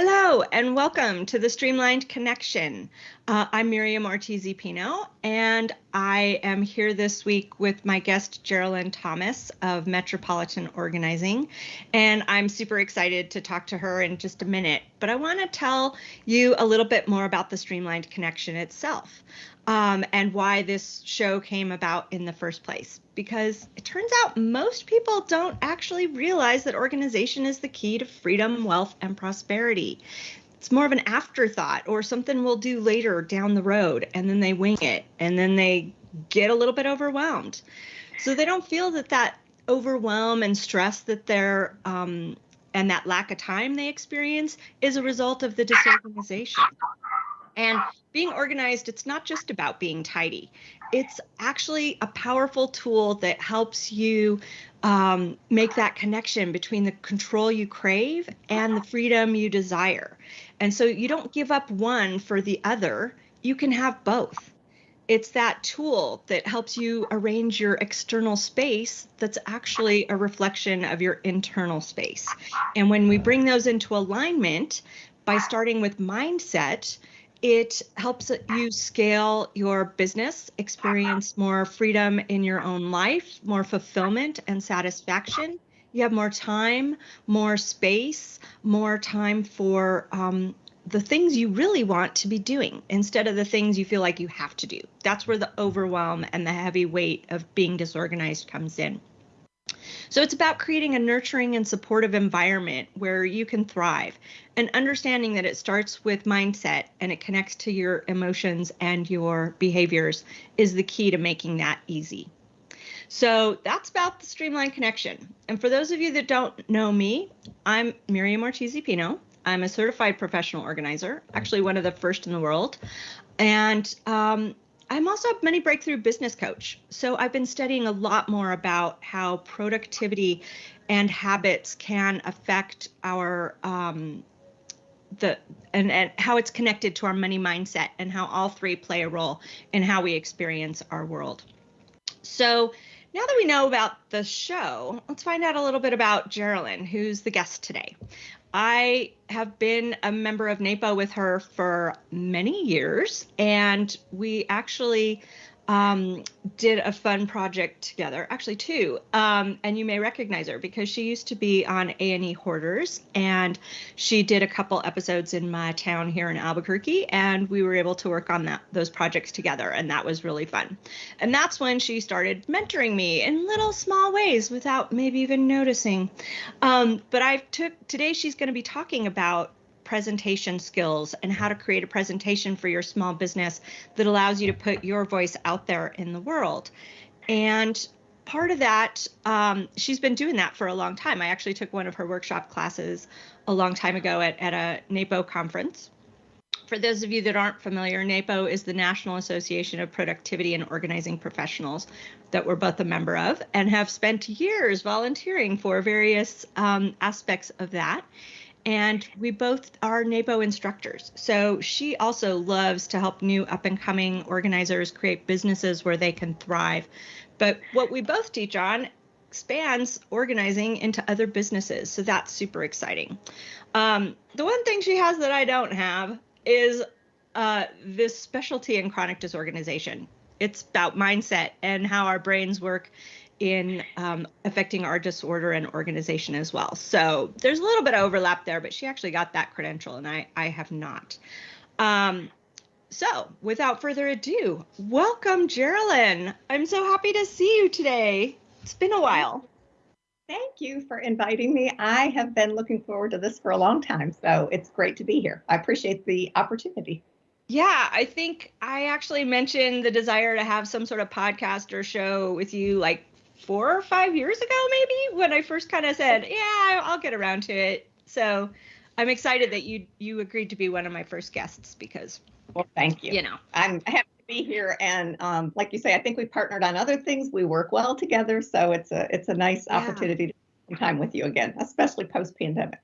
Hello and welcome to the Streamlined Connection. Uh, I'm Miriam Ortiz Pino and I am here this week with my guest Geraldine Thomas of Metropolitan Organizing. And I'm super excited to talk to her in just a minute. But I want to tell you a little bit more about the Streamlined Connection itself um, and why this show came about in the first place. Because it turns out most people don't actually realize that organization is the key to freedom, wealth, and prosperity. It's more of an afterthought or something we'll do later down the road, and then they wing it, and then they get a little bit overwhelmed. So they don't feel that that overwhelm and stress that they're um, and that lack of time they experience is a result of the disorganization. And being organized, it's not just about being tidy. It's actually a powerful tool that helps you um, make that connection between the control you crave and the freedom you desire. And so you don't give up one for the other, you can have both. It's that tool that helps you arrange your external space that's actually a reflection of your internal space. And when we bring those into alignment by starting with mindset, it helps you scale your business, experience more freedom in your own life, more fulfillment and satisfaction. You have more time, more space, more time for um, the things you really want to be doing instead of the things you feel like you have to do. That's where the overwhelm and the heavy weight of being disorganized comes in. So it's about creating a nurturing and supportive environment where you can thrive and understanding that it starts with mindset and it connects to your emotions and your behaviors is the key to making that easy. So that's about the Streamline Connection. And for those of you that don't know me, I'm Miriam Ortiz Pino. I'm a certified professional organizer, actually one of the first in the world. And um, I'm also a money breakthrough business coach. So I've been studying a lot more about how productivity and habits can affect our um, the and, and how it's connected to our money mindset and how all three play a role in how we experience our world. So now that we know about the show, let's find out a little bit about Geraldine, who's the guest today. I have been a member of NAPO with her for many years, and we actually um, did a fun project together, actually two. Um, and you may recognize her because she used to be on A&E Hoarders, and she did a couple episodes in my town here in Albuquerque, and we were able to work on that those projects together, and that was really fun. And that's when she started mentoring me in little small ways without maybe even noticing. Um, but I took today she's going to be talking about presentation skills and how to create a presentation for your small business that allows you to put your voice out there in the world. And part of that, um, she's been doing that for a long time. I actually took one of her workshop classes a long time ago at, at a NAPO conference. For those of you that aren't familiar, NAPO is the National Association of Productivity and Organizing Professionals that we're both a member of and have spent years volunteering for various um, aspects of that and we both are NAPO instructors. So she also loves to help new up and coming organizers create businesses where they can thrive. But what we both teach on expands organizing into other businesses. So that's super exciting. Um, the one thing she has that I don't have is uh, this specialty in chronic disorganization. It's about mindset and how our brains work in um, affecting our disorder and organization as well. So there's a little bit of overlap there, but she actually got that credential and I, I have not. Um, so without further ado, welcome, Geraldine. I'm so happy to see you today. It's been a while. Thank you for inviting me. I have been looking forward to this for a long time, so it's great to be here. I appreciate the opportunity. Yeah, I think I actually mentioned the desire to have some sort of podcast or show with you like four or five years ago, maybe when I first kind of said, yeah, I'll get around to it. So I'm excited that you you agreed to be one of my first guests because. Well, thank you. You know, I'm happy to be here, and um, like you say, I think we partnered on other things. We work well together, so it's a it's a nice yeah. opportunity to spend time with you again, especially post pandemic.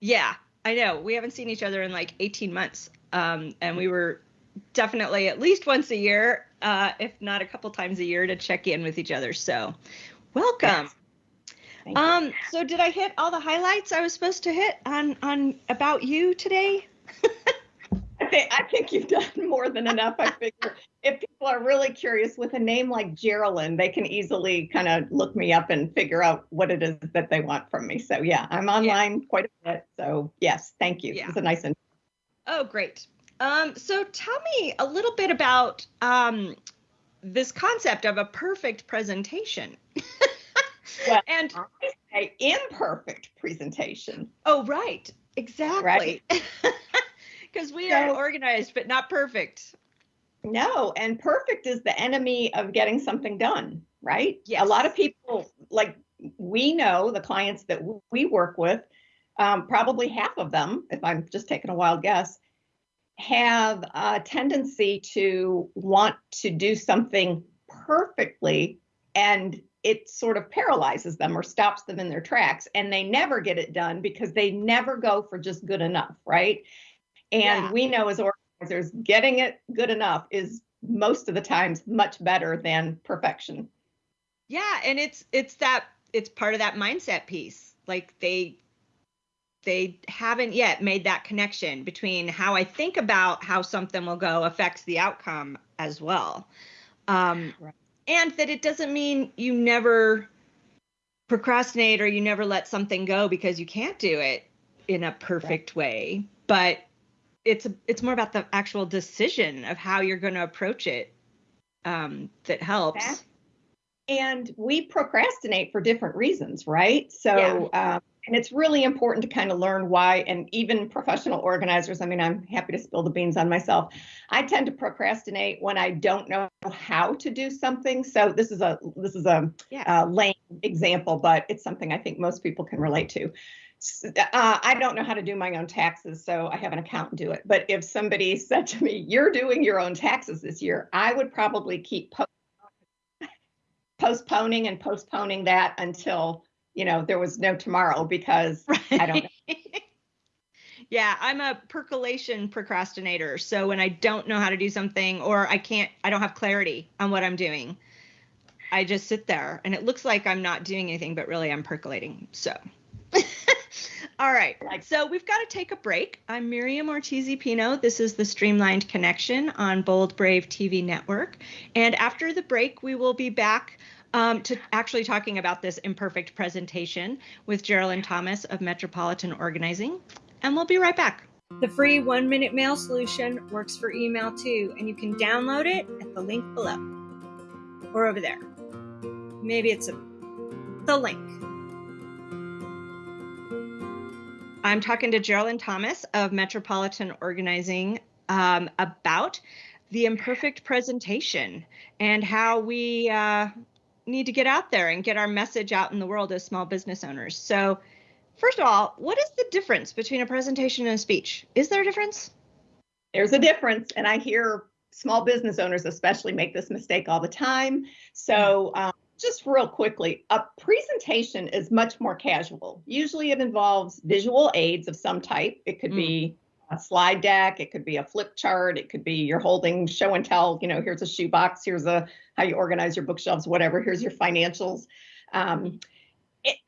Yeah, I know. We haven't seen each other in like 18 months, um, and we were definitely at least once a year, uh, if not a couple times a year, to check in with each other. So, welcome. Yes. Um, so did I hit all the highlights I was supposed to hit on on about you today? I think I think you've done more than enough. I figure if people are really curious with a name like Geraldine, they can easily kind of look me up and figure out what it is that they want from me. So yeah, I'm online yeah. quite a bit. So yes, thank you. Yeah. It's a nice. Oh, great. Um, so tell me a little bit about um, this concept of a perfect presentation. well, and I say imperfect presentation. Oh, right. Exactly. Because right. we so, are organized, but not perfect. No, and perfect is the enemy of getting something done, right? Yes. A lot of people, like we know the clients that we work with, um, probably half of them, if I'm just taking a wild guess, have a tendency to want to do something perfectly and it sort of paralyzes them or stops them in their tracks and they never get it done because they never go for just good enough right? And yeah. we know as organizers getting it good enough is most of the times much better than perfection. Yeah and it's it's that it's part of that mindset piece. Like they they haven't yet made that connection between how I think about how something will go affects the outcome as well. Um, right and that it doesn't mean you never procrastinate or you never let something go because you can't do it in a perfect right. way but it's it's more about the actual decision of how you're going to approach it um, that helps and we procrastinate for different reasons right so yeah. um, and it's really important to kind of learn why and even professional organizers i mean i'm happy to spill the beans on myself i tend to procrastinate when i don't know how to do something so this is a this is a yeah. uh, lame example but it's something i think most people can relate to uh, I don't know how to do my own taxes, so I have an accountant do it. But if somebody said to me, "You're doing your own taxes this year," I would probably keep postponing and postponing that until you know, there was no tomorrow because right. I don't know. yeah, I'm a percolation procrastinator. So when I don't know how to do something or I can't, I don't have clarity on what I'm doing, I just sit there and it looks like I'm not doing anything, but really I'm percolating. So. All right. So we've got to take a break. I'm Miriam Ortiz Pino. This is the Streamlined Connection on Bold Brave TV Network. And after the break, we will be back um, to actually talking about this imperfect presentation with Geraldine Thomas of Metropolitan Organizing. And we'll be right back. The free one minute mail solution works for email too, and you can download it at the link below or over there. Maybe it's a, the link. I'm talking to Geraldine Thomas of Metropolitan Organizing um, about the imperfect presentation and how we uh, need to get out there and get our message out in the world as small business owners. So, first of all, what is the difference between a presentation and a speech? Is there a difference? There's a difference, and I hear small business owners especially make this mistake all the time. So, um, just real quickly, a presentation is much more casual. Usually, it involves visual aids of some type. It could mm. be a slide deck, it could be a flip chart, it could be you're holding show and tell, you know, here's a shoebox, here's a how you organize your bookshelves, whatever, here's your financials. Um,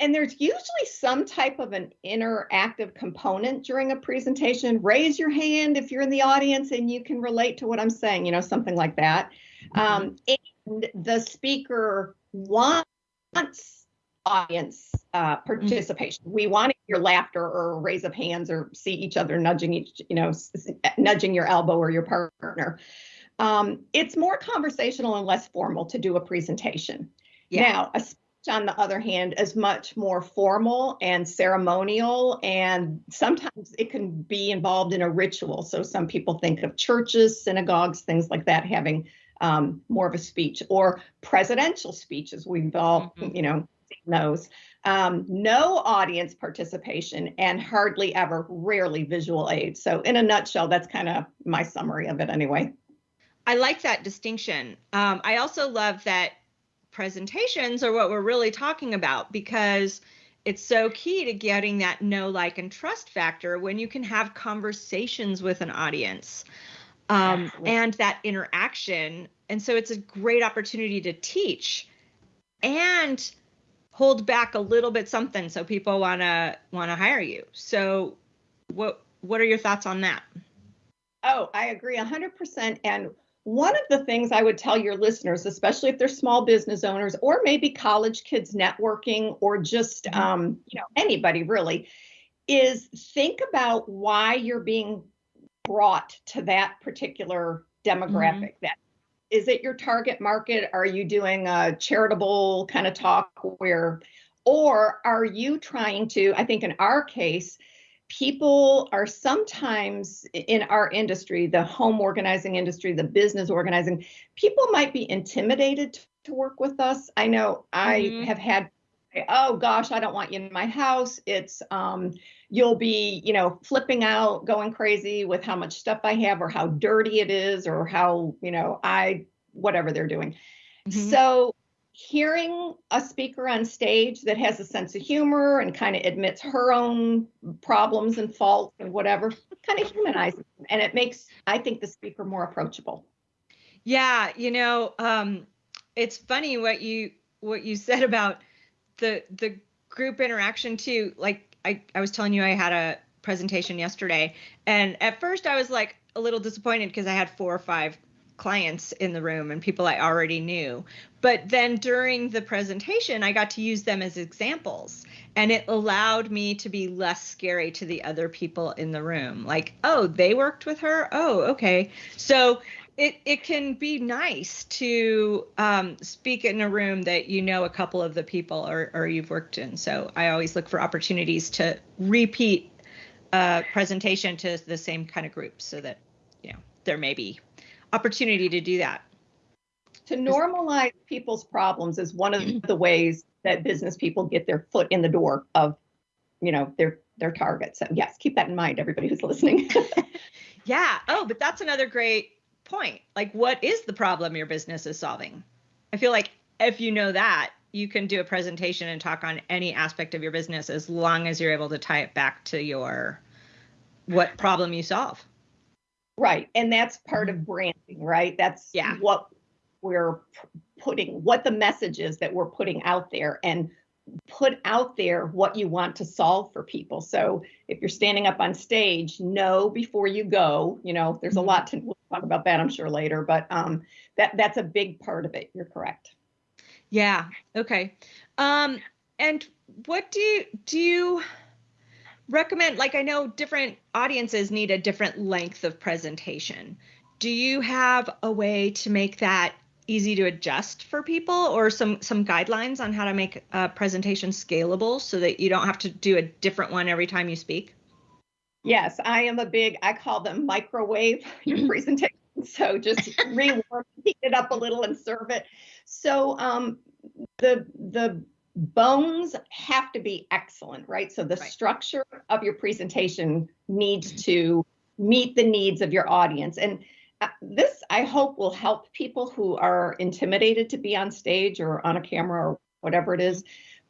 and there's usually some type of an interactive component during a presentation. Raise your hand if you're in the audience and you can relate to what I'm saying, you know, something like that. Um, and the speaker wants audience uh, mm-hmm. participation. We want hear laughter or raise of hands or see each other nudging each, you know, nudging your elbow or your partner. Um, it's more conversational and less formal to do a presentation. Yeah. Now, a speech, on the other hand, is much more formal and ceremonial, and sometimes it can be involved in a ritual. So some people think of churches, synagogues, things like that having um, more of a speech or presidential speeches. We've all, mm-hmm. you know, those. Um, no audience participation and hardly ever, rarely visual aid. So, in a nutshell, that's kind of my summary of it anyway. I like that distinction. Um, I also love that presentations are what we're really talking about because it's so key to getting that know, like, and trust factor when you can have conversations with an audience um, and that interaction. And so it's a great opportunity to teach and hold back a little bit something so people want to want to hire you. So what what are your thoughts on that? Oh, I agree 100% and one of the things I would tell your listeners, especially if they're small business owners or maybe college kids networking or just mm-hmm. um, you know anybody really, is think about why you're being brought to that particular demographic. Mm-hmm. That is it your target market? Are you doing a charitable kind of talk where, or are you trying to? I think in our case people are sometimes in our industry, the home organizing industry, the business organizing, people might be intimidated to work with us. I know I mm-hmm. have had oh gosh i don't want you in my house it's um you'll be you know flipping out going crazy with how much stuff i have or how dirty it is or how you know i whatever they're doing mm-hmm. so hearing a speaker on stage that has a sense of humor and kind of admits her own problems and faults and whatever kind of humanizes and it makes i think the speaker more approachable yeah you know um, it's funny what you what you said about the the group interaction too like i i was telling you i had a presentation yesterday and at first i was like a little disappointed because i had four or five clients in the room and people I already knew. But then during the presentation, I got to use them as examples and it allowed me to be less scary to the other people in the room. Like, oh, they worked with her? Oh, okay. So it, it can be nice to um, speak in a room that you know a couple of the people or, or you've worked in. So I always look for opportunities to repeat a presentation to the same kind of group so that, you know, there may be opportunity to do that. To normalize people's problems is one of the ways that business people get their foot in the door of, you know, their their target. So yes, keep that in mind, everybody who's listening. yeah. Oh, but that's another great point. Like, what is the problem your business is solving? I feel like if you know that, you can do a presentation and talk on any aspect of your business as long as you're able to tie it back to your what problem you solve. Right. And that's part of branding, right? That's yeah. what we're putting, what the message is that we're putting out there and put out there what you want to solve for people. So if you're standing up on stage, know before you go, you know, there's a mm-hmm. lot to we'll talk about that I'm sure later, but um that that's a big part of it. You're correct. Yeah. Okay. Um and what do you do you recommend like i know different audiences need a different length of presentation do you have a way to make that easy to adjust for people or some some guidelines on how to make a presentation scalable so that you don't have to do a different one every time you speak yes i am a big i call them microwave your presentation so just rewarm heat it up a little and serve it so um, the the bones have to be excellent, right? So the right. structure of your presentation needs to meet the needs of your audience. And this, I hope, will help people who are intimidated to be on stage or on a camera or whatever it is.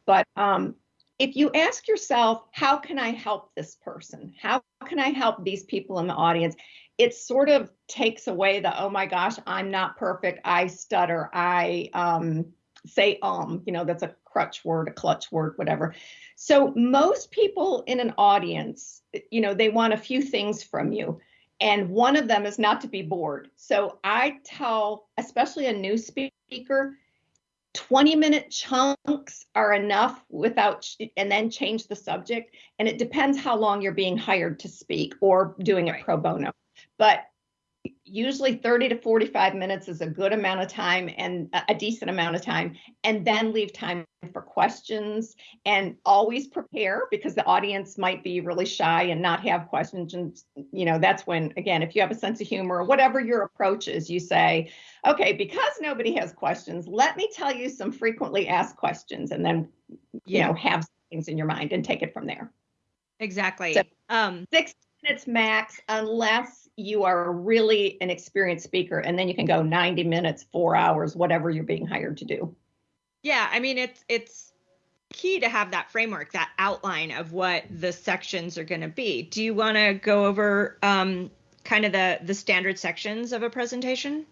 But um, if you ask yourself, how can I help this person? How can I help these people in the audience? It sort of takes away the, oh my gosh, I'm not perfect. I stutter. I um, say um, you know, that's a crutch word, a clutch word, whatever. So most people in an audience, you know, they want a few things from you. And one of them is not to be bored. So I tell, especially a new speaker, 20 minute chunks are enough without, and then change the subject. And it depends how long you're being hired to speak or doing it right. pro bono. But usually 30 to 45 minutes is a good amount of time and a decent amount of time and then leave time for questions and always prepare because the audience might be really shy and not have questions. And you know that's when again if you have a sense of humor or whatever your approach is you say okay because nobody has questions let me tell you some frequently asked questions and then you know have things in your mind and take it from there. Exactly. So, um six minutes max unless you are really an experienced speaker and then you can go 90 minutes, 4 hours, whatever you're being hired to do. Yeah, I mean it's it's key to have that framework, that outline of what the sections are going to be. Do you want to go over um, kind of the the standard sections of a presentation?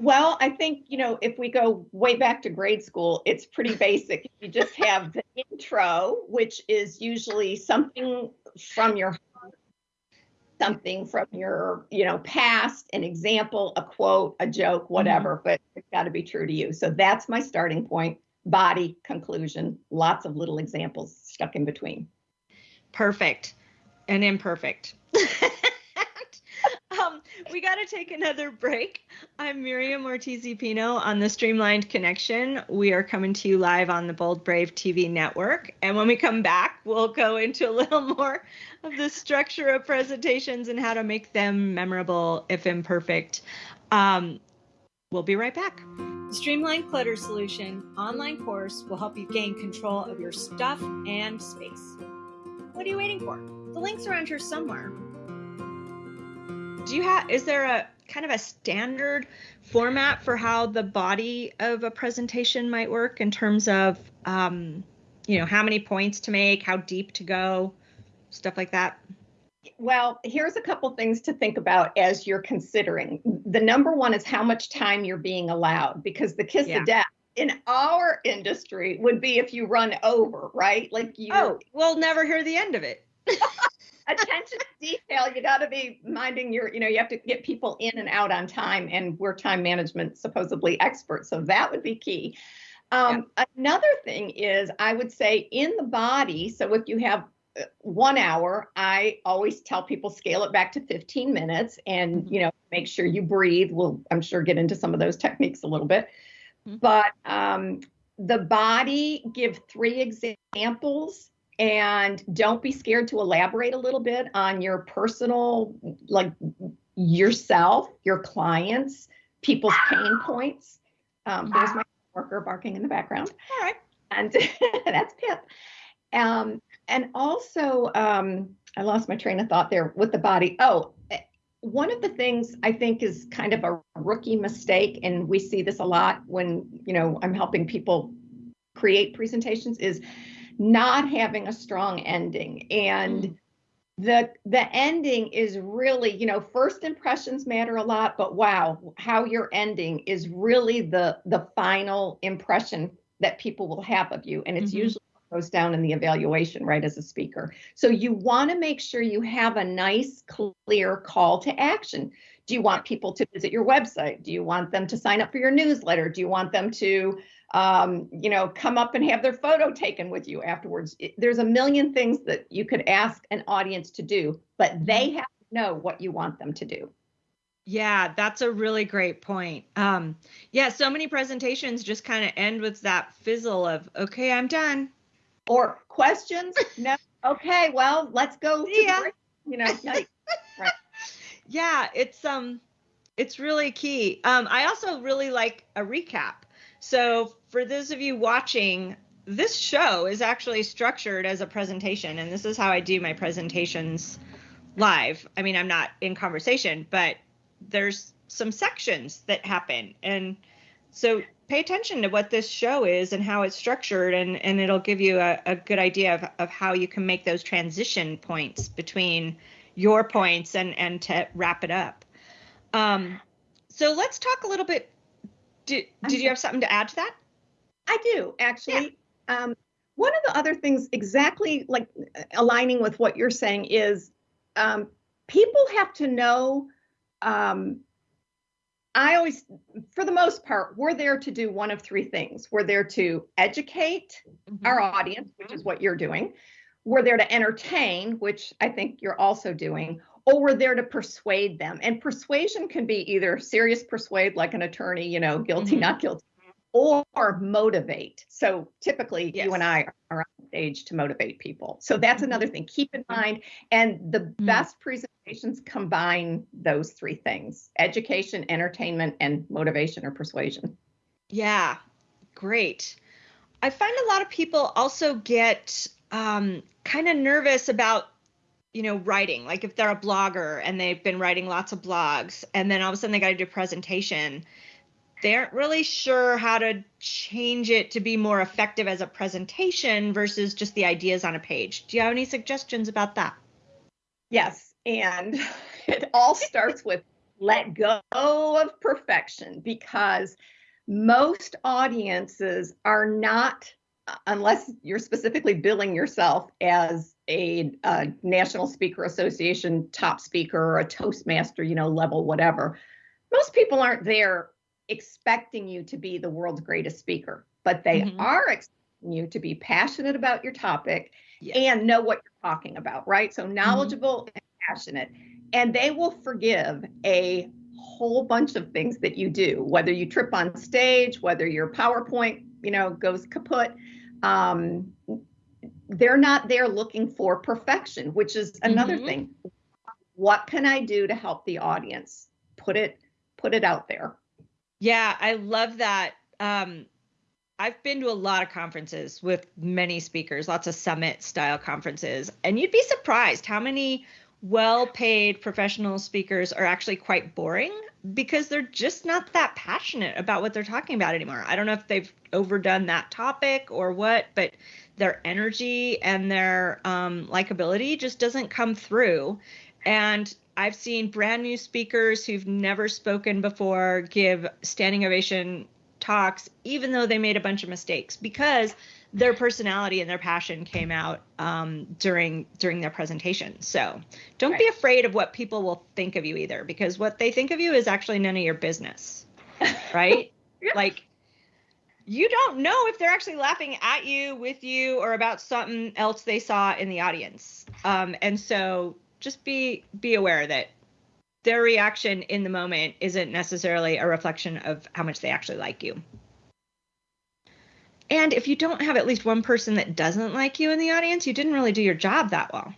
Well, I think, you know, if we go way back to grade school, it's pretty basic. You just have the intro, which is usually something from your something from your, you know, past, an example, a quote, a joke, whatever, mm-hmm. but it's got to be true to you. So that's my starting point. Body, conclusion, lots of little examples stuck in between. Perfect and imperfect. we got to take another break. I'm Miriam Ortiz Pino on the Streamlined Connection. We are coming to you live on the Bold Brave TV network. And when we come back, we'll go into a little more of the structure of presentations and how to make them memorable, if imperfect. Um, we'll be right back. The Streamlined Clutter Solution online course will help you gain control of your stuff and space. What are you waiting for? The link's around here somewhere do you have is there a kind of a standard format for how the body of a presentation might work in terms of um, you know how many points to make how deep to go stuff like that? Well here's a couple things to think about as you're considering. The number one is how much time you're being allowed because the kiss yeah. of death in our industry would be if you run over right? Like you oh we'll never hear the end of it attention to detail. You got to be minding your, you know, you have to get people in and out on time, and we're time management supposedly experts, so that would be key. Um, yeah. Another thing is, I would say in the body. So if you have uh, one hour, I always tell people scale it back to 15 minutes, and mm-hmm. you know, make sure you breathe. We'll, I'm sure, get into some of those techniques a little bit. Mm-hmm. But um, the body, give three examples and don't be scared to elaborate a little bit on your personal like yourself your clients people's pain points. Um, there's my worker barking in the background. All right. And that's pip. Um, and also um, i lost my train of thought there with the body. Oh one of the things i think is kind of a rookie mistake and we see this a lot when you know i'm helping people create presentations is not having a strong ending. And mm. the the ending is really you know first impressions matter a lot but wow how you're ending is really the the final impression that people will have of you. And it's mm-hmm. usually goes down in the evaluation right as a speaker. So you want to make sure you have a nice clear call to action. Do you want people to visit your website? Do you want them to sign up for your newsletter? Do you want them to um, you know, come up and have their photo taken with you afterwards. It, there's a million things that you could ask an audience to do, but they mm-hmm. have to know what you want them to do. Yeah, that's a really great point. Um, yeah, so many presentations just kind of end with that fizzle of, okay, I'm done. Or questions? no. Okay, well, let's go. Yeah. You know, right. Yeah, it's um, it's really key. Um, I also really like a recap. So, for those of you watching, this show is actually structured as a presentation, and this is how I do my presentations live. I mean, I'm not in conversation, but there's some sections that happen. And so pay attention to what this show is and how it's structured, and, and it'll give you a, a good idea of, of how you can make those transition points between your points and, and to wrap it up. Um, so let's talk a little bit did, did you have something to add to that? I do actually. Yeah. Um, one of the other things, exactly like aligning with what you're saying, is um, people have to know. Um, I always, for the most part, we're there to do one of three things. We're there to educate mm-hmm. our audience, which is what you're doing. We're there to entertain, which I think you're also doing, or we're there to persuade them. And persuasion can be either serious persuade, like an attorney, you know, guilty, mm-hmm. not guilty, or motivate. So typically, yes. you and I are on stage to motivate people. So that's mm-hmm. another thing. Keep in mind. And the mm-hmm. best presentations combine those three things education, entertainment, and motivation or persuasion. Yeah, great. I find a lot of people also get um, kind of nervous about you know, writing, like if they're a blogger and they've been writing lots of blogs and then all of a sudden they got to do a presentation, they aren't really sure how to change it to be more effective as a presentation versus just the ideas on a page. Do you have any suggestions about that? Yes. And it all starts with let go of perfection because most audiences are not unless you're specifically billing yourself as a, a, national speaker association top speaker or a toastmaster you know level whatever most people aren't there expecting you to be the world's greatest speaker but they mm-hmm. are expecting you to be passionate about your topic yes. and know what you're talking about right so knowledgeable mm-hmm. and passionate and they will forgive a whole bunch of things that you do, whether you trip on stage, whether your PowerPoint, you know, goes kaput. Um, they're not there looking for perfection, which is another mm-hmm. thing. What can I do to help the audience? Put it put it out there. Yeah, I love that. Um, I've been to a lot of conferences with many speakers, lots of summit style conferences, and you'd be surprised how many well paid professional speakers are actually quite boring because they're just not that passionate about what they're talking about anymore. I don't know if they've overdone that topic or what, but their energy and their um, likability just doesn't come through. And I've seen brand new speakers who've never spoken before give standing ovation talks, even though they made a bunch of mistakes, because their personality and their passion came out um, during during their presentation. So don't right. be afraid of what people will think of you either, because what they think of you is actually none of your business, right? yeah. Like you don't know if they're actually laughing at you, with you, or about something else they saw in the audience. Um, and so just be be aware that their reaction in the moment isn't necessarily a reflection of how much they actually like you. And if you don't have at least one person that doesn't like you in the audience, you didn't really do your job that well.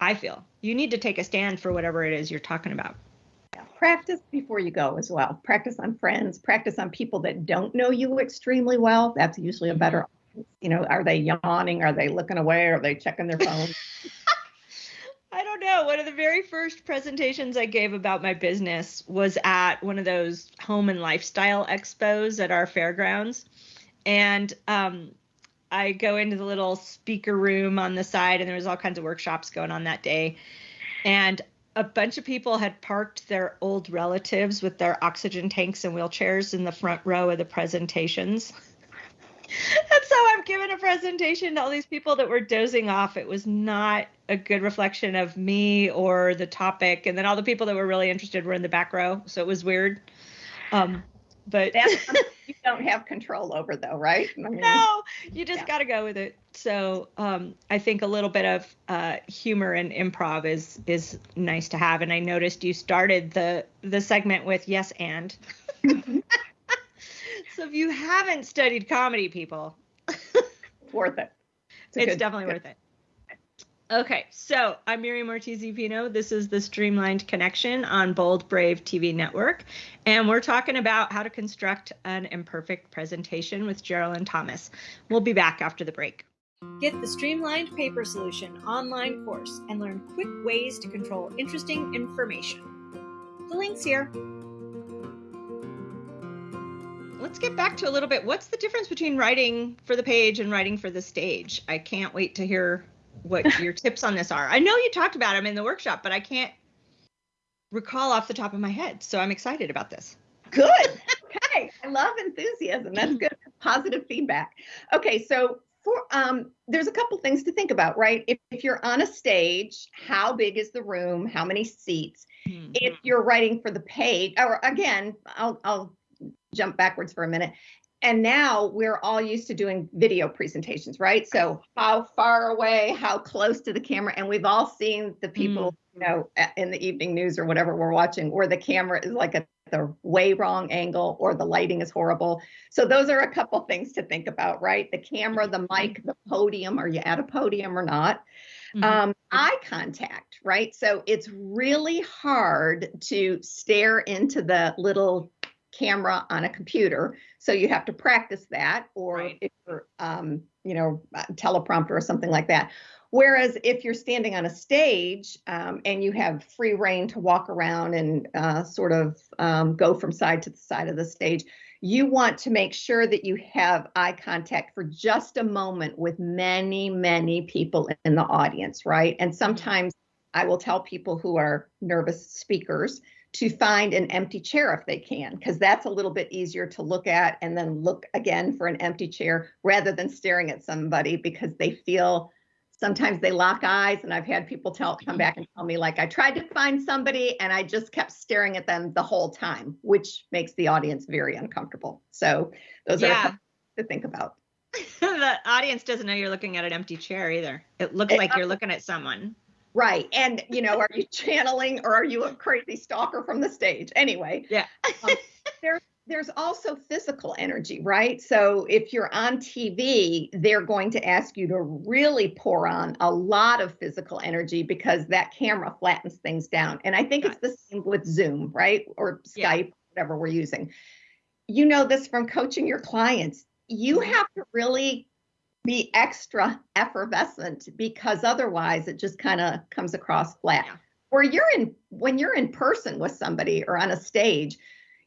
I feel you need to take a stand for whatever it is you're talking about. Practice before you go as well. Practice on friends, practice on people that don't know you extremely well. That's usually a better, you know, are they yawning? Are they looking away? Are they checking their phone? I don't know. One of the very first presentations I gave about my business was at one of those home and lifestyle expos at our fairgrounds and um, I go into the little speaker room on the side, and there was all kinds of workshops going on that day. And a bunch of people had parked their old relatives with their oxygen tanks and wheelchairs in the front row of the presentations. and so I'm giving a presentation to all these people that were dozing off. It was not a good reflection of me or the topic. And then all the people that were really interested were in the back row. So it was weird. Um, but that's you don't have control over though right? I mean, no you just yeah. got to go with it. So um, i think a little bit of uh, humor and improv is is nice to have. And i noticed you started the the segment with yes and. So if you haven't studied comedy people. Worth it. It's, it's good, definitely good. worth it Okay, so I'm Miriam Ortiz Pino. This is the Streamlined Connection on Bold Brave TV Network, and we're talking about how to construct an imperfect presentation with Geraldine Thomas. We'll be back after the break. Get the Streamlined Paper Solution online course and learn quick ways to control interesting information. The link's here. Let's get back to a little bit. What's the difference between writing for the page and writing for the stage? I can't wait to hear what your tips on this are. I know you talked about them in the workshop, but I can't recall off the top of my head. So I'm excited about this. Good. Okay. I love enthusiasm. That's good. Positive feedback. Okay. So for um there's a couple things to think about, right? If, if you're on a stage, how big is the room? How many seats? Mm-hmm. If you're writing for the page, or again, I'll I'll jump backwards for a minute and now we're all used to doing video presentations, right? So how far away, how close to the camera, and we've all seen the people, mm. you know, in the evening news or whatever we're watching, where the camera is like at the way wrong angle or the lighting is horrible. So those are a couple things to think about, right? The camera, the mic, the podium. Are you at a podium or not? Mm-hmm. Um, eye contact, right? So it's really hard to stare into the little camera on a computer. So you have to practice that, or right. if you're, um, you know, teleprompter or something like that. Whereas if you're standing on a stage um, and you have free rein to walk around and uh, sort of um, go from side to the side of the stage, you want to make sure that you have eye contact for just a moment with many, many people in the audience, right? And mm-hmm. sometimes I will tell people who are nervous speakers to find an empty chair if they can, because that's a little bit easier to look at and then look again for an empty chair rather than staring at somebody because they feel sometimes they lock eyes. And i've had people tell come back and tell me like i tried to find somebody and i just kept staring at them the whole time which makes the audience very uncomfortable. So those yeah. are to think about. The audience doesn't know you're looking at an empty chair either. It looks it, like you're looking at someone right and you know are you channeling or are you a crazy stalker from the stage anyway yeah um, there's there's also physical energy, right? So if you're on TV, they're going to ask you to really pour on a lot of physical energy because that camera flattens things down. And I think it's the same with Zoom, right? Or Skype, yeah. whatever we're using. You know this from coaching your clients. You mm-hmm. have to really be extra effervescent because otherwise it just kind of comes across flat. Yeah. Where you're in when you're in person with somebody or on a stage,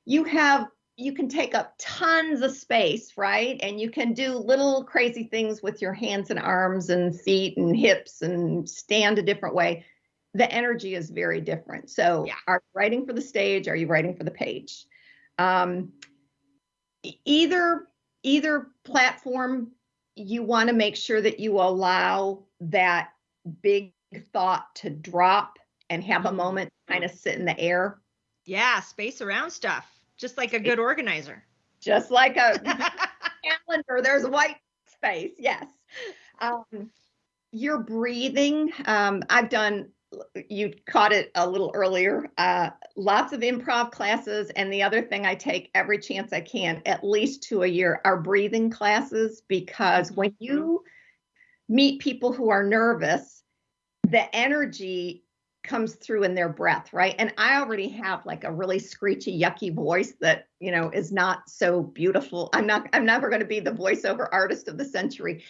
you have you can take up tons of space, right? And you can do little crazy things with your hands and arms and feet and hips and stand a different way. The energy is very different. So, yeah. are you writing for the stage? Are you writing for the page? Um, either either platform, you want to make sure that you allow that big thought to drop and have a moment kind of sit in the air. Yeah, space around stuff just like a good organizer. Just like a calendar, there's white space. Yes. Um, your breathing. Um, I've done. You caught it a little earlier. Uh, lots of improv classes, and the other thing I take every chance I can, at least two a year, are breathing classes because when you meet people who are nervous, the energy comes through in their breath, right? And I already have like a really screechy, yucky voice that, you know, is not so beautiful. I'm not, I'm never going to be the voiceover artist of the century.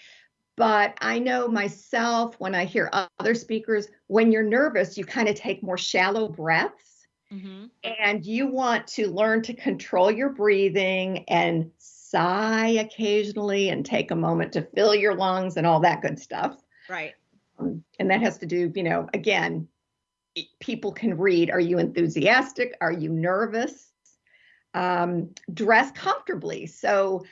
But I know myself when I hear other speakers, when you're nervous, you kind of take more shallow breaths. Mm-hmm. And you want to learn to control your breathing and sigh occasionally and take a moment to fill your lungs and all that good stuff. Right. Um, and that has to do, you know, again, people can read are you enthusiastic are you nervous um, dress comfortably so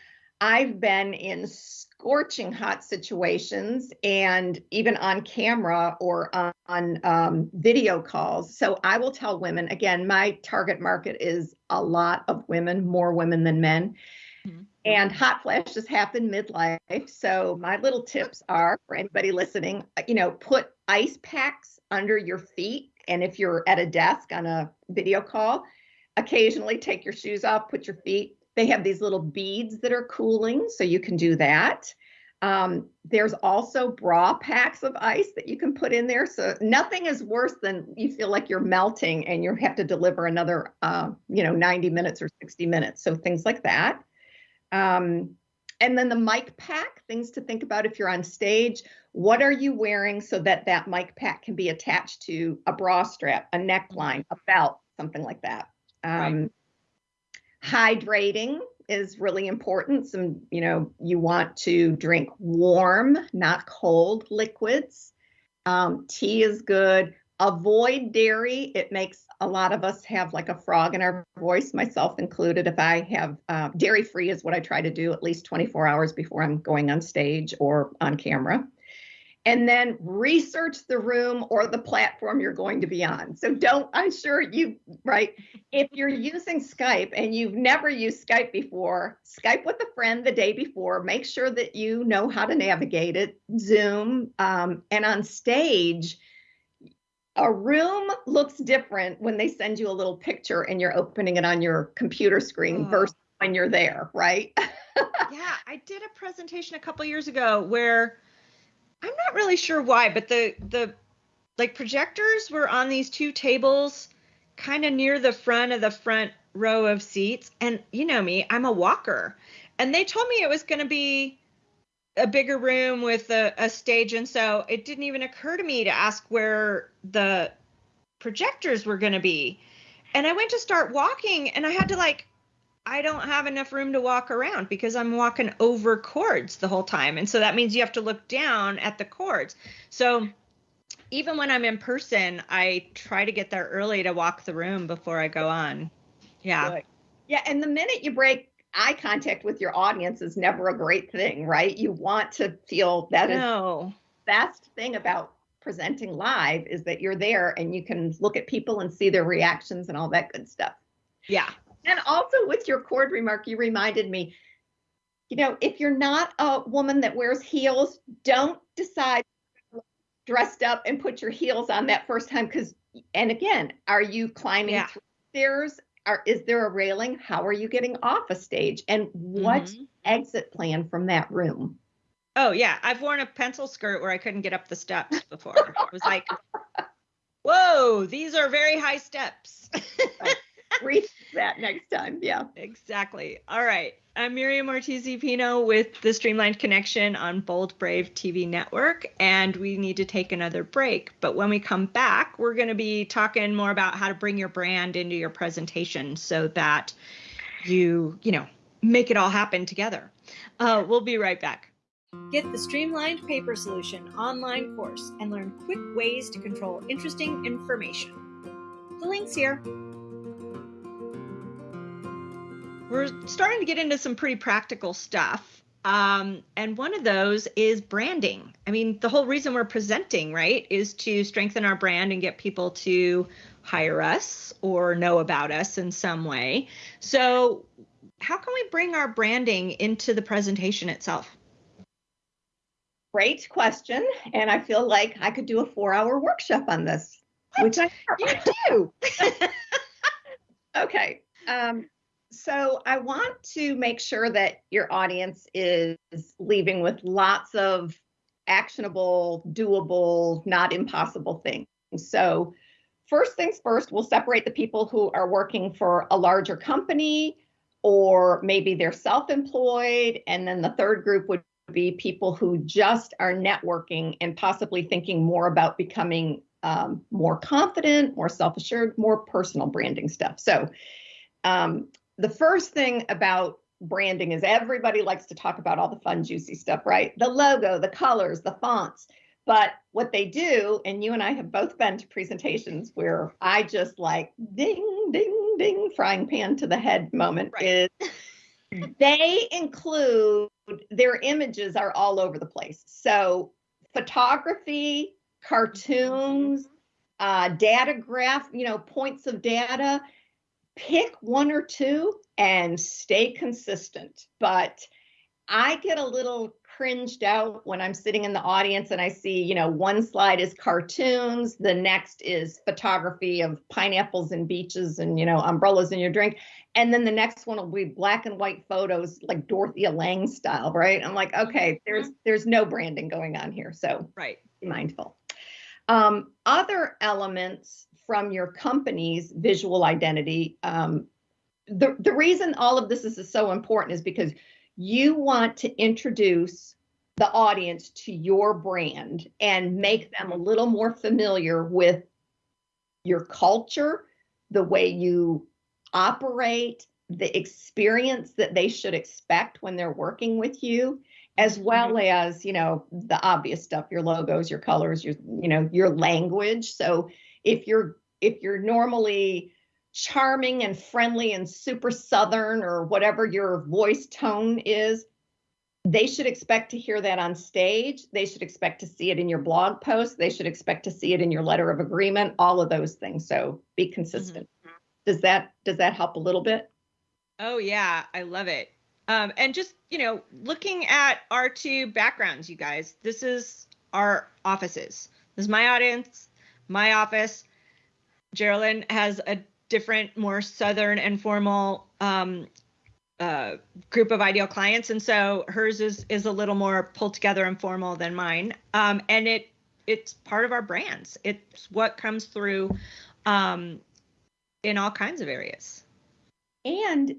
i've been in scorching hot situations and even on camera or on, on um, video calls so i will tell women again my target market is a lot of women more women than men mm-hmm. and hot flashes happen midlife so my little tips are for anybody listening you know put ice packs under your feet and if you're at a desk on a video call, occasionally take your shoes off, put your feet. They have these little beads that are cooling, so you can do that. Um, there's also bra packs of ice that you can put in there. So nothing is worse than you feel like you're melting and you have to deliver another, uh, you know, 90 minutes or 60 minutes. So things like that. Um, and then the mic pack, things to think about if you're on stage. What are you wearing so that that mic pack can be attached to a bra strap, a neckline, a belt, something like that. Um, right. Hydrating is really important. Some, you know, you want to drink warm, not cold liquids. Um, tea is good. Avoid dairy. It makes a lot of us have like a frog in our voice, myself included. If I have uh, dairy free, is what I try to do at least 24 hours before I'm going on stage or on camera. And then research the room or the platform you're going to be on. So don't, I'm sure you, right? If you're using Skype and you've never used Skype before, Skype with a friend the day before. Make sure that you know how to navigate it. Zoom um, and on stage a room looks different when they send you a little picture and you're opening it on your computer screen oh. versus when you're there, right? yeah, I did a presentation a couple years ago where I'm not really sure why, but the the like projectors were on these two tables kind of near the front of the front row of seats and you know me, I'm a walker. And they told me it was going to be a bigger room with a, a stage and so it didn't even occur to me to ask where the projectors were going to be and i went to start walking and i had to like i don't have enough room to walk around because i'm walking over cords the whole time and so that means you have to look down at the cords so even when I'm in person, I try to get there early to walk the room before I go on. Yeah. Good. Yeah. And the minute you break eye contact with your audience is never a great thing, right? You want to feel that no. is the best thing about presenting live is that you're there and you can look at people and see their reactions and all that good stuff. Yeah. And also with your cord remark, you reminded me, you know, if you're not a woman that wears heels, don't decide dressed up and put your heels on that first time because and again, are you climbing yeah. stairs? Are, is there a railing? How are you getting off a stage? And what mm-hmm. exit plan from that room? Oh yeah, I've worn a pencil skirt where I couldn't get up the steps before. it was like, whoa, these are very high steps. Reach that next time. Yeah. Exactly. All right. I'm Miriam Ortiz Pino with the Streamlined Connection on Bold Brave TV network, and we need to take another break. But when we come back, we're going to be talking more about how to bring your brand into your presentation so that you, you know, make it all happen together. Uh, we'll be right back. Get the Streamlined Paper Solution online course and learn quick ways to control interesting information. The link's here. We're starting to get into some pretty practical stuff. Um, and one of those is branding. I mean, the whole reason we're presenting, right, is to strengthen our brand and get people to hire us or know about us in some way. So, how can we bring our branding into the presentation itself? Great question. And I feel like I could do a four hour workshop on this, which I you do. okay. Um, so I want to make sure that your audience is leaving with lots of actionable, doable, not impossible things. So, first things first, we'll separate the people who are working for a larger company or maybe they're self employed. And then the third group would be people who just are networking and possibly thinking more about becoming um, more confident, more self assured, more personal branding stuff. So, um, the first thing about branding is everybody likes to talk about all the fun, juicy stuff, right? The logo, the colors, the fonts. But what they do, and you and I have both been to presentations where I just like ding, ding, ding, frying pan to the head moment right. is they include their images are all over the place. So photography, cartoons, uh, data graph, you know, points of data. Pick one or two and stay consistent. But I get a little cringed out when I'm sitting in the audience and I see, you know, one slide is cartoons, the next is photography of pineapples and beaches and, you know, umbrellas in your drink. And then the next one will be black and white photos like Dorothea Lange style, right? I'm like, okay, there's mm-hmm. there's no branding going on here. So right. be mindful. Um, other elements from your company's visual identity. Um, the, the reason all of this is so important is because you want to introduce the audience to your brand and make them a little more familiar with your culture, the way you operate, the experience that they should expect when they're working with you, as well mm-hmm. as, you know, the obvious stuff, your logos, your colors, your, you know, your language. So if you're if you're normally charming and friendly and super southern or whatever your voice tone is they should expect to hear that on stage. They should expect to see it in your blog post. They should expect to see it in your letter of agreement all of those things. So be consistent. Mm-hmm. does that does that help a little bit? Oh yeah. I love it. Um, and just you know looking at our two backgrounds you guys this is our offices. This is my audience my office Geraldine has a different, more southern and formal um, uh, group of ideal clients, and so hers is is a little more pulled together and formal than mine. Um, and it it's part of our brands. It's what comes through um, in all kinds of areas. And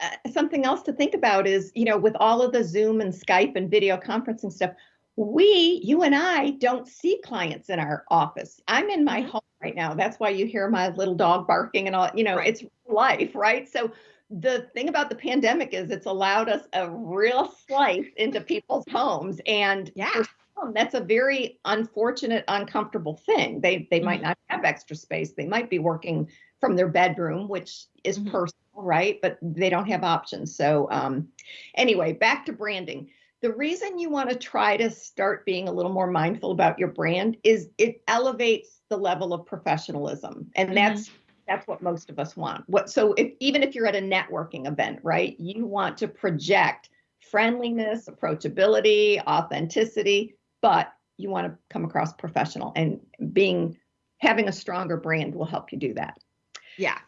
uh, something else to think about is, you know, with all of the Zoom and Skype and video conferencing stuff, we, you and I, don't see clients in our office. I'm in my mm-hmm. home right now. That's why you hear my little dog barking and all, you know, right. it's life, right? So the thing about the pandemic is it's allowed us a real slice into people's homes. And yeah. for some, that's a very unfortunate, uncomfortable thing. They they might Mhm. not have extra space. They might be working from their bedroom, which is Mhm. personal, right? But they don't have options. So um, anyway, back to branding. The reason you want to try to start being a little more mindful about your brand is it elevates the level of professionalism, and Mhm. that's that's what most of us want. What so if even if you're at a networking event, right? You want to project friendliness, approachability, authenticity, but you want to come across professional and being having a stronger brand will help you do that. Yeah.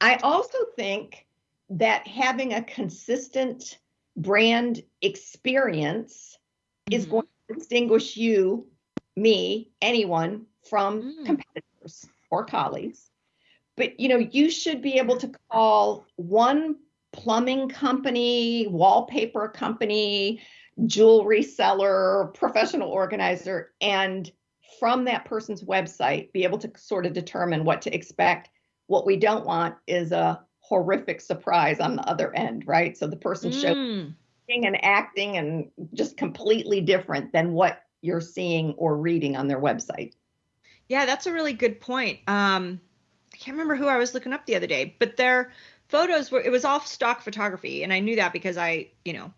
I also think that having a consistent brand experience is Mhm. going to distinguish you, me, anyone from Mm. competitors or colleagues. But you know, you should be able to call one plumbing company, wallpaper company, jewelry seller, professional organizer, and from that person's website, be able to sort of determine what to expect. What we don't want is a horrific surprise on the other end, right? So the person showing Mm. and acting and just completely different than what you're seeing or reading on their website. Yeah, that's a really good point. Um, I can't remember who I was looking up the other day, but their photos were, it was all stock photography. And I knew that because I, you know,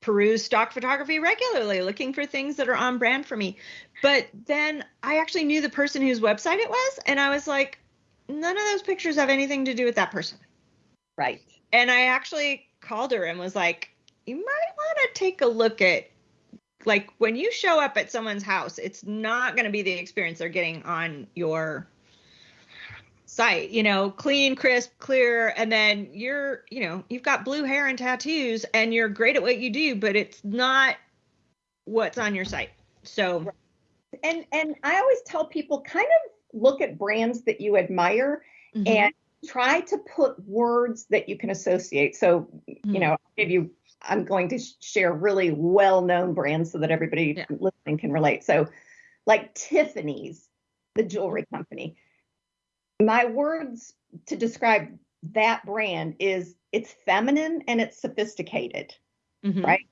peruse stock photography regularly, looking for things that are on brand for me. But then I actually knew the person whose website it was. And I was like, none of those pictures have anything to do with that person. Right. And I actually called her and was like, you might want to take a look at like when you show up at someone's house, it's not going to be the experience they're getting on your site, you know, clean, crisp, clear, and then you're, you know, you've got blue hair and tattoos and you're great at what you do, but it's not what's on your site. So, And and I always tell people kind of look at brands that you admire mhm, and try to put words that you can associate. So, you mhm. know, I'll give you I'm going to share really well-known brands so that everybody Yeah. listening can relate. So, like Tiffany's, the jewelry company. My words to describe that brand is it's feminine and it's sophisticated. Mhm. right?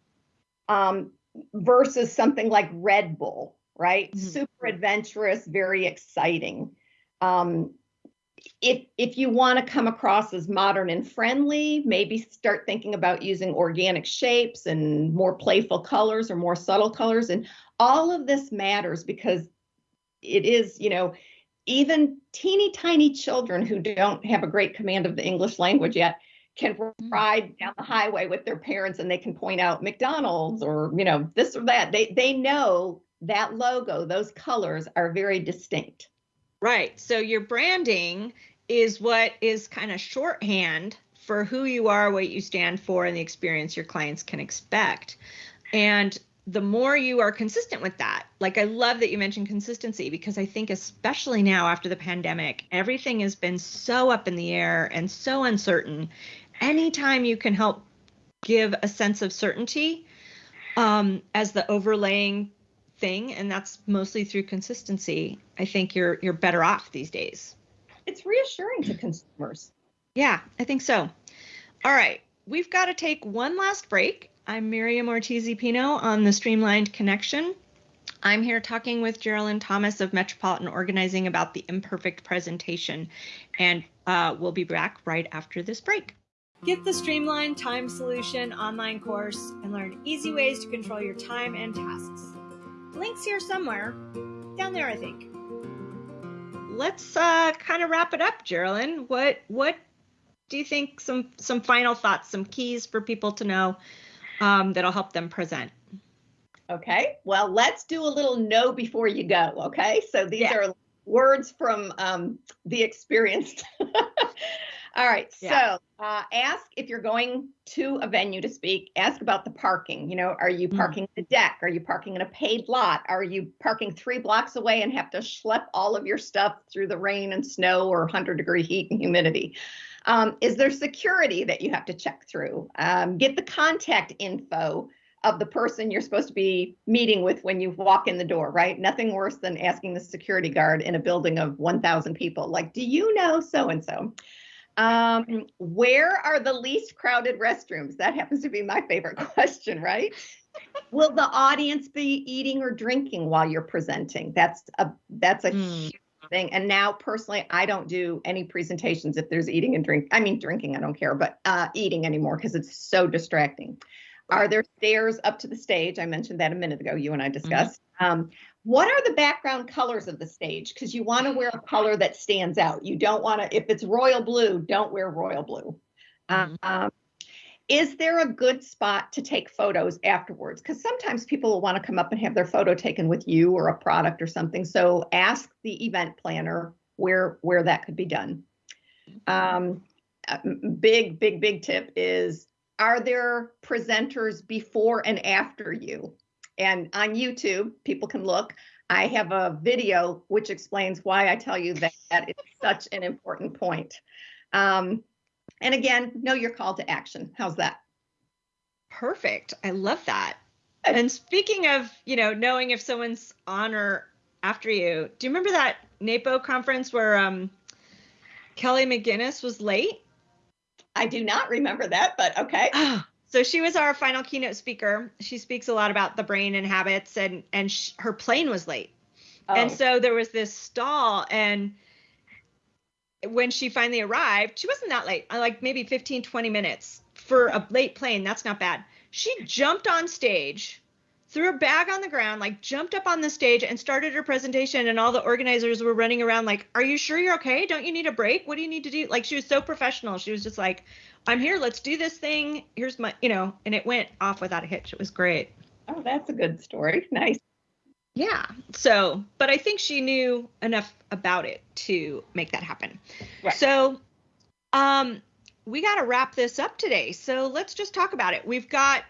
um, versus something like Red Bull, right? Mhm. Super adventurous, very exciting. Um, if if you want to come across as modern and friendly, maybe start thinking about using organic shapes and more playful colors or more subtle colors. And all of this matters because it is, you know, even teeny tiny children who don't have a great command of the English language yet can mm. ride down the highway with their parents and they can point out McDonald's or you know this or that. They they know that logo, those colors are very distinct. Right. So your branding is what is kind of shorthand for who you are, what you stand for, and the experience your clients can expect. And the more you are consistent with that, like I love that you mentioned consistency because I think, especially now after the pandemic, everything has been so up in the air and so uncertain. Anytime you can help give a sense of certainty um, as the overlaying thing, and that's mostly through consistency, I think you're you're better off these days. It's reassuring to consumers. Yeah, I think so. All right, we've got to take one last break. I'm Miriam Ortiz Pino on the Streamlined Connection. I'm here talking with Geraldine Thomas of Metropolitan Organizing about the imperfect presentation, and uh, we'll be back right after this break. Get the Streamlined Time Solution online course and learn easy ways to control your time and tasks. Links here somewhere, down there, I think. Let's uh, kind of wrap it up, Geraldine. What what do you think? Some some final thoughts, some keys for people to know um, that'll help them present. Okay. Well, let's do a little know before you go. Okay. So these Yeah. are words from um, the experienced. All right. Yeah. So uh, ask if you're going to a venue to speak, ask about the parking. You know, are you Mm. parking the deck? Are you parking in a paid lot? Are you parking three blocks away and have to schlep all of your stuff through the rain and snow or 100 degree heat and humidity? Um, is there security that you have to check through? Um, get the contact info of the person you're supposed to be meeting with when you walk in the door, right? Nothing worse than asking the security guard in a building of 1,000 people, like, do you know so and so? Um, where are the least crowded restrooms? That happens to be my favorite question, right? Will the audience be eating or drinking while you're presenting? That's a that's a Mm. huge thing. And now personally, I don't do any presentations if there's eating and drink. I mean drinking, I don't care, but uh, eating anymore because it's so distracting. Are there stairs up to the stage? I mentioned that a minute ago. You and I discussed. Um, what are the background colors of the stage? Because you want to wear a color that stands out. You don't want to, if it's royal blue, don't wear royal blue. Mhm. Um, is there a good spot to take photos afterwards? Because sometimes people will want to come up and have their photo taken with you or a product or something. So ask the event planner where where that could be done. Um, big, big, big tip is: Are there presenters before and after you? And on YouTube, people can look. I have a video which explains why I tell you that that is such an important point. Um, and again, know your call to action. How's that? Perfect. I love that. And speaking of, you know, knowing if someone's on or after you, do you remember that NAPO conference where um, Kelly McGinnis was late? I do not remember that, but okay. so she was our final keynote speaker. She speaks a lot about the brain and habits, and and sh- her plane was late. oh. And so there was this stall, and when she finally arrived, she wasn't that late, uh, like maybe 15, 20 minutes for a late plane. That's not bad. She jumped on stage, threw her bag on the ground, like jumped up on the stage and started her presentation. And all the organizers were running around, like, Are you sure you're okay? Don't you need a break? What do you need to do? Like, she was so professional. She was just like, I'm here. Let's do this thing. Here's my, you know, and it went off without a hitch. It was great. oh, that's a good story. Nice. Yeah. So, but I think she knew enough about it to make that happen. Right. So, um, we got to wrap this up today. So let's just talk about it. We've got,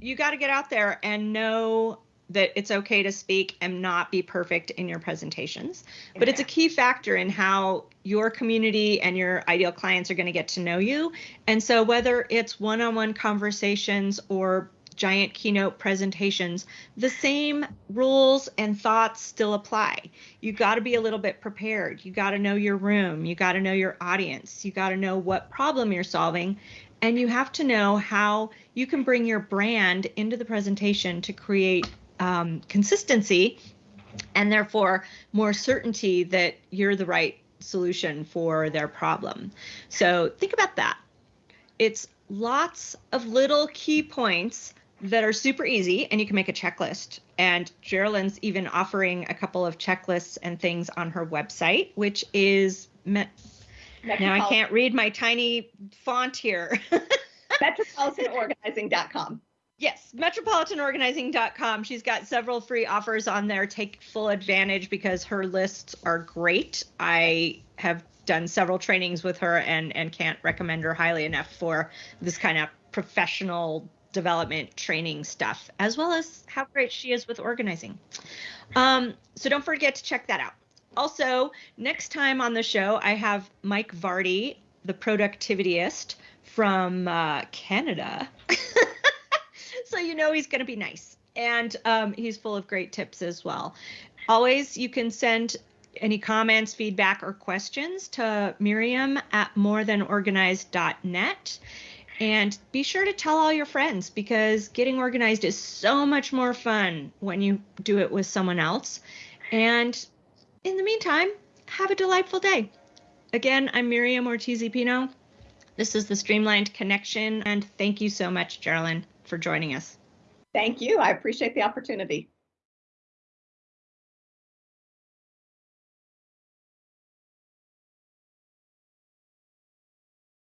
you got to get out there and know that it's okay to speak and not be perfect in your presentations. But it's a key factor in how your community and your ideal clients are going to get to know you. And so, whether it's one on one conversations or giant keynote presentations, the same rules and thoughts still apply. You got to be a little bit prepared. You got to know your room. You got to know your audience. You got to know what problem you're solving. And you have to know how you can bring your brand into the presentation to create um, consistency and therefore more certainty that you're the right solution for their problem. So think about that. It's lots of little key points that are super easy and you can make a checklist. And Geraldine's even offering a couple of checklists and things on her website, which is me- now I can't read my tiny font here. metropolitanorganizing.com. Yes, metropolitanorganizing.com. She's got several free offers on there. Take full advantage because her lists are great. I have done several trainings with her and and can't recommend her highly enough for this kind of professional development training stuff, as well as how great she is with organizing. Um, so don't forget to check that out. Also, next time on the show, I have Mike Vardy, the productivityist from uh, Canada. so you know he's going to be nice. And um, he's full of great tips as well. Always, you can send any comments, feedback, or questions to Miriam at morethanorganized.net. And be sure to tell all your friends because getting organized is so much more fun when you do it with someone else. And in the meantime, have a delightful day. Again, I'm Miriam Ortiz Pino. This is the Streamlined Connection, and thank you so much, Geraldine, for joining us. Thank you. I appreciate the opportunity.